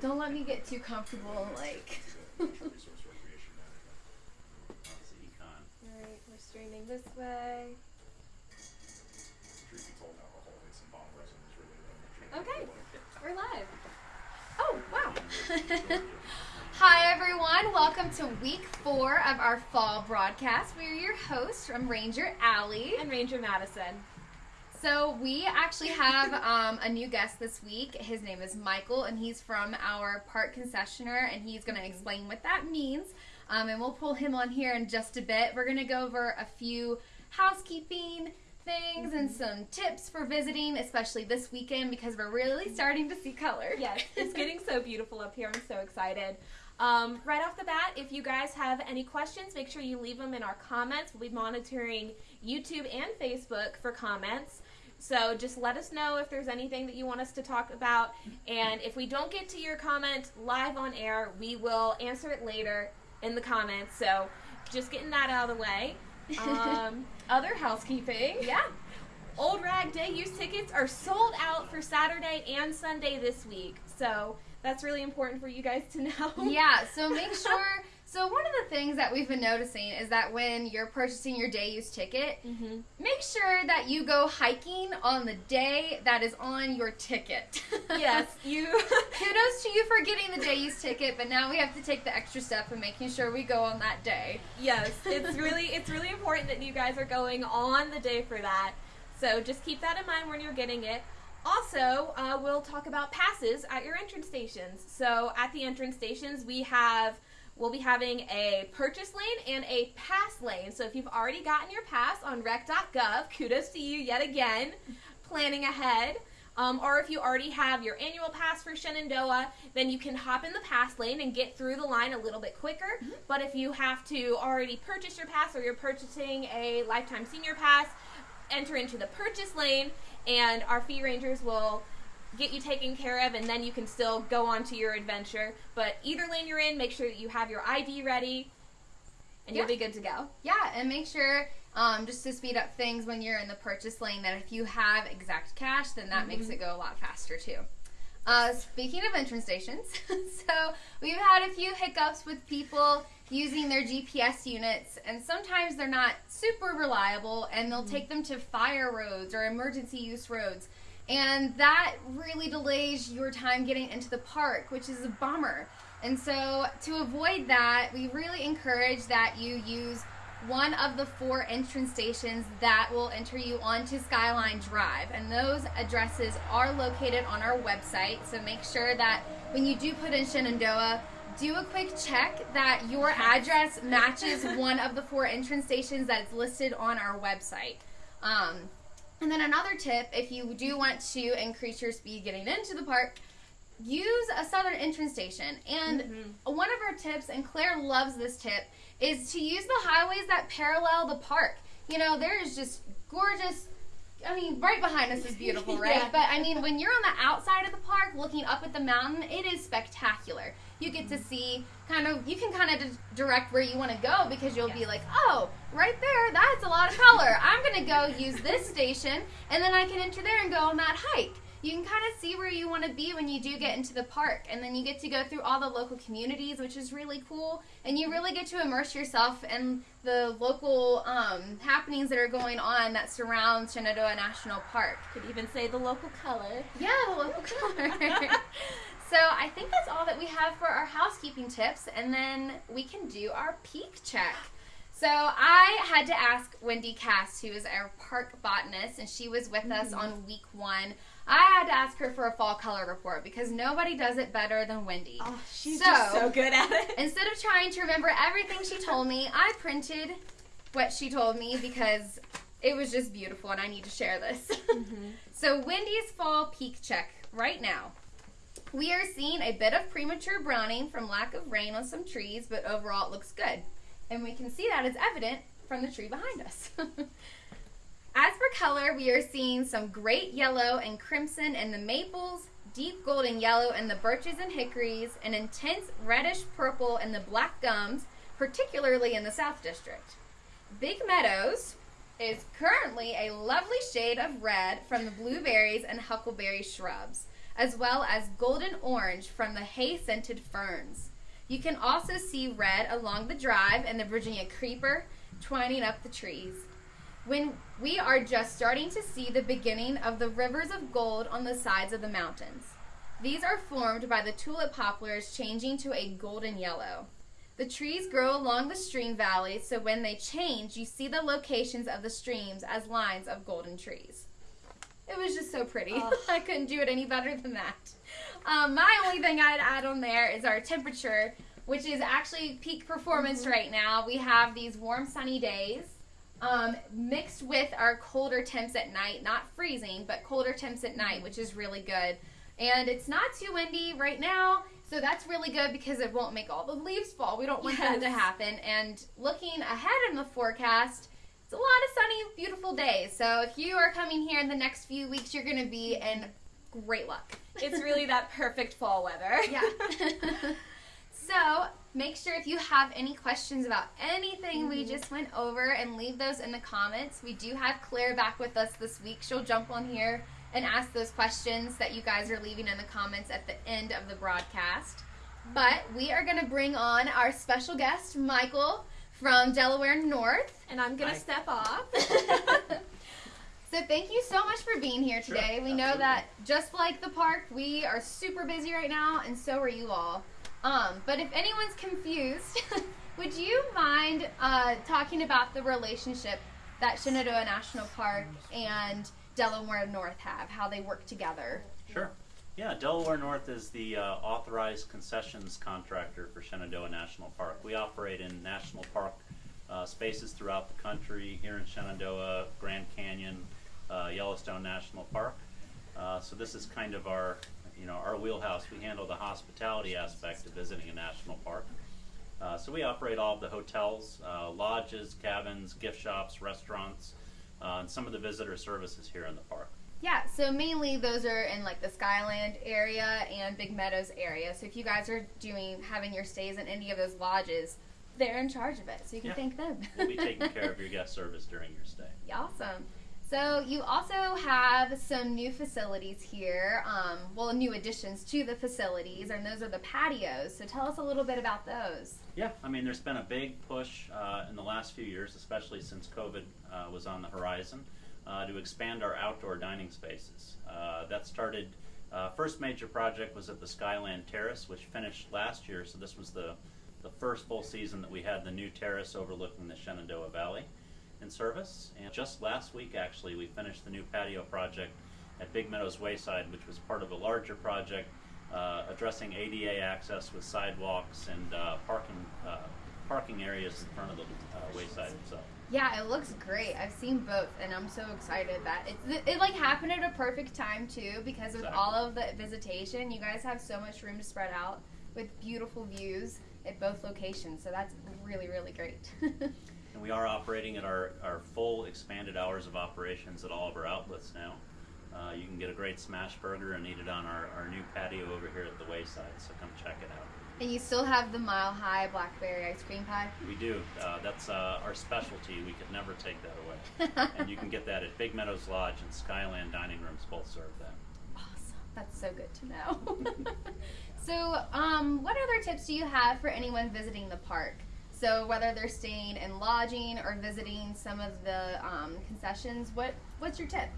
Don't let me get too comfortable, like. Resource recreation management. Obviously, econ. Alright, we're streaming this way. Truth be told, alcohol hits and bomb resin is really the Okay, we're live. Oh, wow. Hi, everyone. Welcome to week four of our fall broadcast. We're your hosts from Ranger Alley. and Ranger Madison. So, we actually have um, a new guest this week. His name is Michael, and he's from our park concessioner, and he's going to explain what that means. Um, and we'll pull him on here in just a bit. We're going to go over a few housekeeping things and some tips for visiting, especially this weekend because we're really starting to see color. Yes, it's getting so beautiful up here. I'm so excited. Um, right off the bat, if you guys have any questions, make sure you leave them in our comments. We'll be monitoring YouTube and Facebook for comments. So just let us know if there's anything that you want us to talk about. And if we don't get to your comment live on air, we will answer it later in the comments. So just getting that out of the way. Um, other housekeeping. Yeah. Old Rag Day use tickets are sold out for Saturday and Sunday this week. So that's really important for you guys to know. Yeah, so make sure. So, one of the things that we've been noticing is that when you're purchasing your day use ticket, hmm make sure that you go hiking on the day that is on your ticket. Yes, you. Kudos to you for getting the day use ticket, but now we have to take the extra step of making sure we go on that day. yes, it's really it's really important that you guys are going on the day for that. So just keep that in mind when you're getting it. Also, uh, we'll talk about passes at your entrance stations. So at the entrance stations, we have we'll be having a purchase lane and a pass lane. So if you've already gotten your pass on rec.gov, kudos to you yet again, planning ahead. Um, or if you already have your annual pass for Shenandoah, then you can hop in the pass lane and get through the line a little bit quicker. But if you have to already purchase your pass or you're purchasing a lifetime senior pass, enter into the purchase lane and our fee rangers will get you taken care of and then you can still go on to your adventure. But either lane you're in, make sure that you have your ID ready and you'll be good to go. Yeah, and make sure, um, just to speed up things when you're in the purchase lane, that if you have exact cash, then that makes it go a lot faster too. Uh, speaking of entrance stations, so we've had a few hiccups with people using their GPS units, and sometimes they're not super reliable, and they'll take them to fire roads or emergency use roads. And that really delays your time getting into the park, which is a bummer. And so, to avoid that, we really encourage that you use one of the four entrance stations that will enter you onto Skyline Drive. And those addresses are located on our website. So, make sure that when you do put in Shenandoah, do a quick check that your address matches one of the four entrance stations that is listed on our website. Um, and then another tip if you do want to increase your speed getting into the park, use a southern entrance station. And mm-hmm. one of our tips, and Claire loves this tip, is to use the highways that parallel the park. You know, there is just gorgeous. I mean, right behind us is beautiful, right? Yeah. But I mean, when you're on the outside of the park looking up at the mountain, it is spectacular. You get to mm-hmm. see kind of, you can kind of direct where you want to go because you'll be like, oh, right there, that's a lot of color. I'm going to go use this station, and then I can enter there and go on that hike. You can kind of see where you want to be when you do get into the park, and then you get to go through all the local communities, which is really cool. And you really get to immerse yourself in the local um, happenings that are going on that surround Shenandoah National Park. Could even say the local color. Yeah, the local color. so I think that's we have for our housekeeping tips, and then we can do our peak check. So I had to ask Wendy Cass, who is our park botanist, and she was with us mm. on week one. I had to ask her for a fall color report because nobody does it better than Wendy. Oh, she's So- just so good at it. Instead of trying to remember everything she told me, I printed what she told me because it was just beautiful and I need to share this. Mm-hmm. so, Wendy's fall peak check right now. We are seeing a bit of premature browning from lack of rain on some trees, but overall it looks good. And we can see that is evident from the tree behind us. As for color, we are seeing some great yellow and crimson in the maples, deep golden yellow in the birches and hickories, and intense reddish purple in the black gums, particularly in the South District. Big Meadows is currently a lovely shade of red from the blueberries and huckleberry shrubs. As well as golden orange from the hay scented ferns. You can also see red along the drive and the Virginia creeper twining up the trees. When we are just starting to see the beginning of the rivers of gold on the sides of the mountains. These are formed by the tulip poplars changing to a golden yellow. The trees grow along the stream valleys, so when they change, you see the locations of the streams as lines of golden trees. It was just so pretty. Oh. I couldn't do it any better than that. Um, my only thing I'd add on there is our temperature, which is actually peak performance right now. We have these warm, sunny days. Um, mixed with our colder temps at night, not freezing, but colder temps at night, which is really good. And it's not too windy right now, so that's really good because it won't make all the leaves fall. We don't want that to happen. And looking ahead in the forecast, a lot of sunny, beautiful days. So if you are coming here in the next few weeks, you're going to be in great luck. It's really that perfect fall weather. Yeah. so make sure if you have any questions about anything we mm-hmm. just went over and leave those in the comments. We do have Claire back with us this week. She'll jump on here and ask those questions that you guys are leaving in the comments at the end of the broadcast. But we are going to bring on our special guest, Michael from Delaware North. And I'm gonna step off. So thank you so much for being here Sure, today. we know that just like the park, we are super busy right now, and so are you all. Um, but if anyone's confused, would you mind uh, talking about the relationship that Shenandoah National Park and Delaware North have, how they work together? Sure. Yeah, Delaware North is the uh, authorized concessions contractor for Shenandoah National Park. We operate in national park uh, spaces throughout the country, here in Shenandoah, Grand Canyon, uh, Yellowstone National Park. Uh, so this is kind of our, you know, our wheelhouse. We handle the hospitality aspect of visiting a national park. Uh, so we operate all of the hotels, uh, lodges, cabins, gift shops, restaurants, and some of the visitor services here in the park. Yeah, so mainly those are in like the Skyland area and Big Meadows area. So if you guys are doing having your stays in any of those lodges, they're in charge of it, so you can Yeah. thank them. We'll be taking care of your guest service during your stay. Awesome. So you also have some new facilities here. Um, well, new additions to the facilities, and those are the patios. So tell us a little bit about those. Yeah, I mean, there's been a big push uh, in the last few years, especially since COVID uh, was on the horizon, uh, to expand our outdoor dining spaces. Uh, that started, uh, first major project was at the Skyland Terrace, which finished last year, so this was the, the first full season that we had the new terrace overlooking the Shenandoah Valley in service. And just last week, actually, we finished the new patio project at Big Meadows Wayside, which was part of a larger project uh, addressing ADA access with sidewalks and uh, parking uh, parking areas in front of the uh, wayside itself. Yeah, it looks great. I've seen both, and I'm so excited that it, it, like happened at a perfect time too. Because with Exactly. all of the visitation, you guys have so much room to spread out with beautiful views at both locations. So that's really really great. And we are operating at our, our full expanded hours of operations at all of our outlets now. Uh, you can get a great smash burger and eat it on our, our new patio over here at the wayside, so come check it out. and you still have the mile high blackberry ice cream pie. We do. Uh, that's uh, our specialty. We could never take that away. and you can get that at Big Meadows Lodge and Skyland Dining Rooms both serve that. Awesome. That's so good to know. so, um, what other tips do you have for anyone visiting the park? So, whether they're staying in lodging or visiting some of the um, concessions, what what's your tip?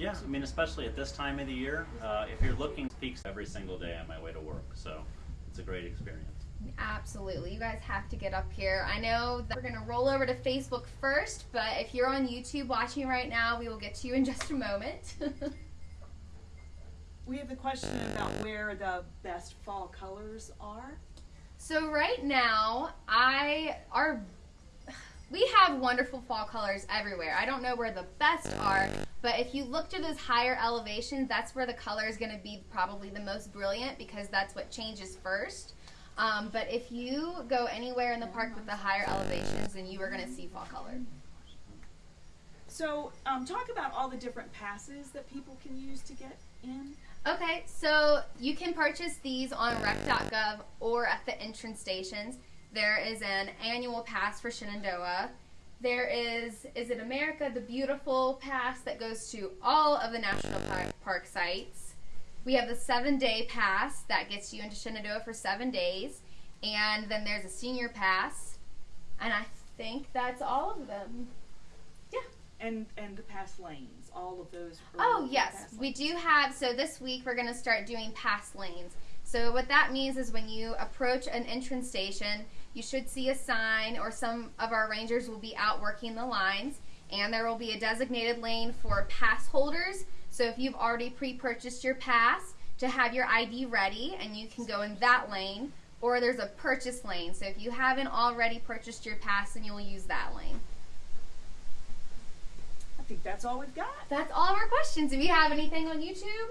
Yeah, I mean, especially at this time of the year, uh, if you're looking peaks every single day on my way to work, so it's a great experience. Absolutely. You guys have to get up here. I know that we're going to roll over to Facebook first, but if you're on YouTube watching right now, we will get to you in just a moment. We have a question about where the best fall colors are. So right now, I are we have wonderful fall colors everywhere. I don't know where the best are, but if you look to those higher elevations, that's where the color is going to be probably the most brilliant because that's what changes first. Um, but if you go anywhere in the park with the higher elevations, then you are going to see fall color. So, um, talk about all the different passes that people can use to get in. Okay, so you can purchase these on rec.gov or at the entrance stations. There is an annual pass for Shenandoah. There is Is It America, the beautiful pass that goes to all of the national park, park sites. We have the seven day pass that gets you into Shenandoah for seven days. And then there's a senior pass. And I think that's all of them. Yeah. And and the pass lanes, all of those. Oh, yes. We do have, so this week we're going to start doing pass lanes. So, what that means is when you approach an entrance station, you should see a sign, or some of our rangers will be out working the lines, and there will be a designated lane for pass holders. So, if you've already pre purchased your pass, to have your ID ready, and you can go in that lane, or there's a purchase lane. So, if you haven't already purchased your pass, then you'll use that lane. I think that's all we've got. That's all of our questions. If you have anything on YouTube,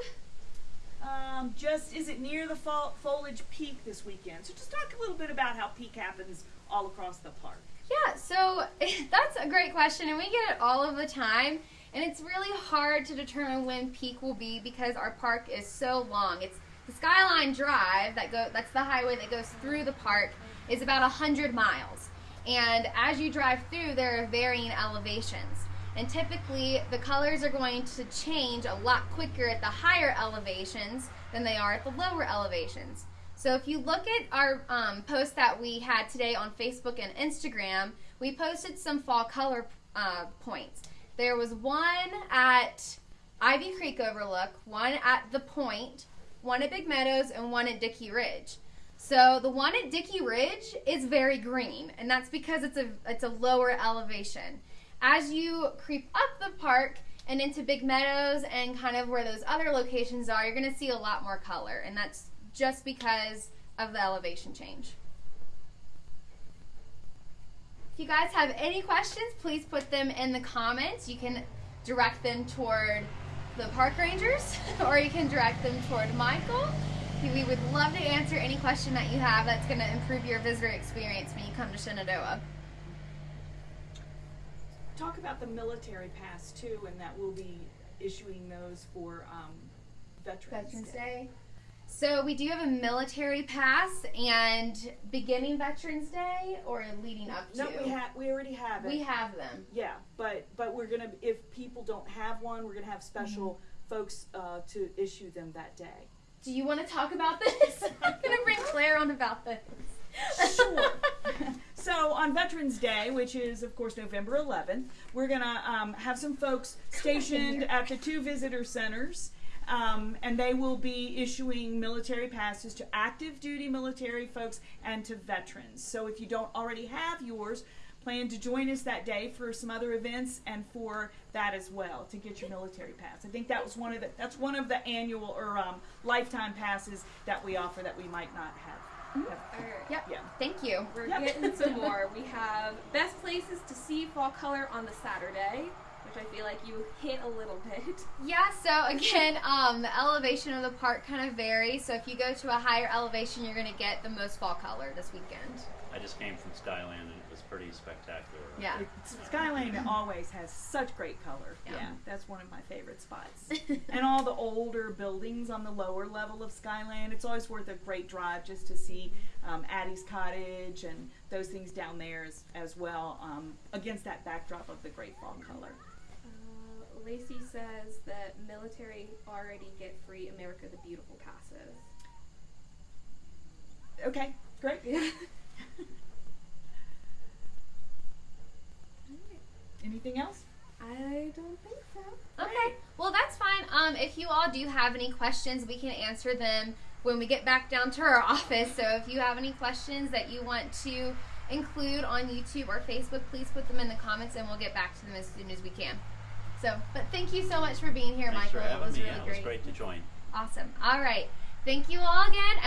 Um, just is it near the foliage peak this weekend? So just talk a little bit about how peak happens all across the park. Yeah, so that's a great question, and we get it all of the time. And it's really hard to determine when peak will be because our park is so long. It's the Skyline Drive that go that's the highway that goes through the park is about 100 miles. And as you drive through, there are varying elevations. And typically, the colors are going to change a lot quicker at the higher elevations than they are at the lower elevations. So if you look at our um, post that we had today on Facebook and Instagram, we posted some fall color uh, points. There was one at Ivy Creek Overlook, one at the Point, one at Big Meadows, and one at Dickey Ridge. So the one at Dickey Ridge is very green, and that's because it's a it's a lower elevation. As you creep up the park and into Big Meadows and kind of where those other locations are, you're going to see a lot more color, and that's just because of the elevation change. If you guys have any questions, please put them in the comments. You can direct them toward the park rangers or you can direct them toward Michael. We would love to answer any question that you have that's going to improve your visitor experience when you come to Shenandoah. Talk about the military pass too, and that we'll be issuing those for um, Veterans, Veterans Day. So we do have a military pass and beginning Veterans Day or leading up to. No, we have. We already have it. We have them. Yeah, but but we're gonna if people don't have one, we're gonna have special Mm-hmm. folks uh, to issue them that day. Do you want to talk about this? I'm going to bring Claire on about this. Sure. so on Veterans Day, which is of course November 11th, we're gonna um, have some folks stationed at the two visitor centers. Um, and they will be issuing military passes to active duty military folks and to veterans. So if you don't already have yours, plan to join us that day for some other events and for that as well to get your military pass. I think that was one of the that's one of the annual or um, lifetime passes that we offer that we might not have. Have Yep. yeah. Thank you. We're Yep. getting some more. We have best places to see fall color on the Saturday, which I feel like you hit a little bit. Yeah, so again, um, the elevation of the park kind of varies. So if you go to a higher elevation, you're going to get the most fall color this weekend. I just came from Skyland and it was pretty spectacular. Yeah. It's, Skyline always has such great color. Yeah. Yeah. that's one of my favorite spots. and all the older buildings on the lower level of Skyland, it's always worth a great drive just to see um, Addie's Cottage and those things down there as, as well um, against that backdrop of the great fall color. Uh, Lacey says that military already get free America the Beautiful passes. Okay, great. Anything else? I don't think so. Okay. Well, that's fine. Um, if you all do have any questions, we can answer them when we get back down to our office. So if you have any questions that you want to include on YouTube or Facebook, please put them in the comments and we'll get back to them as soon as we can. So, but thank you so much for being here, Thanks Michael. for having it was me. really Yeah, it was great to join. Awesome. All right. Thank you all again. And